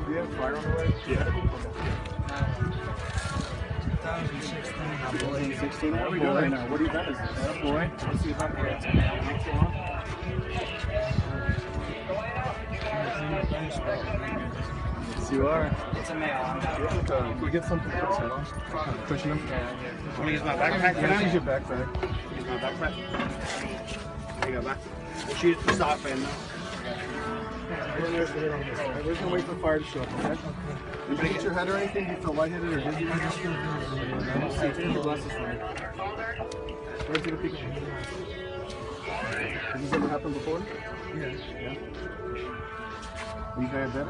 Cameron Diaz, fire on the way? Yeah. 2016. How are we doing now? What event is this? Oh boy. Let's see if I can get some Yes, you are. It's a male. Can we get something for on? Cushion him? Let me use my backpack Can I use your backpack? Use my backpack. There you go, back. We'll shoot the stock fan now. We're gonna wait for the fire to show up, okay? Did you hit your head or anything? Do you feel lightheaded or dizzy? See, take your glasses from me. Where's the peek? Has this ever happened before? Yeah. Yeah. Are you diabetic?